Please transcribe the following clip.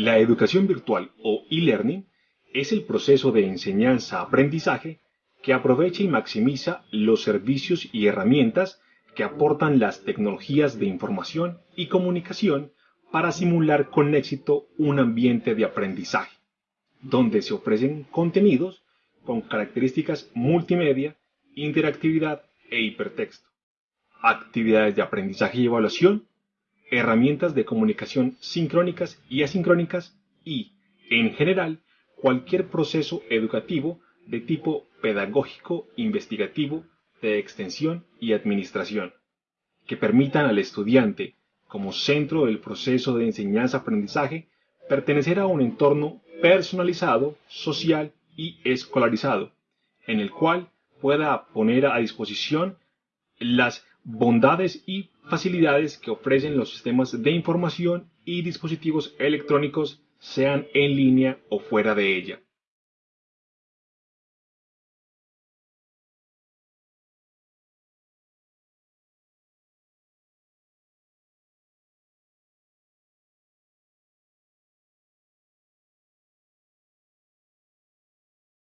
La educación virtual o e-learning es el proceso de enseñanza-aprendizaje que aprovecha y maximiza los servicios y herramientas que aportan las tecnologías de información y comunicación para simular con éxito un ambiente de aprendizaje, donde se ofrecen contenidos con características multimedia, interactividad e hipertexto, actividades de aprendizaje y evaluación, herramientas de comunicación sincrónicas y asincrónicas y, en general, cualquier proceso educativo de tipo pedagógico, investigativo, de extensión y administración, que permitan al estudiante, como centro del proceso de enseñanza-aprendizaje, pertenecer a un entorno personalizado, social y escolarizado, en el cual pueda poner a disposición las bondades y facilidades que ofrecen los sistemas de información y dispositivos electrónicos, sean en línea o fuera de ella.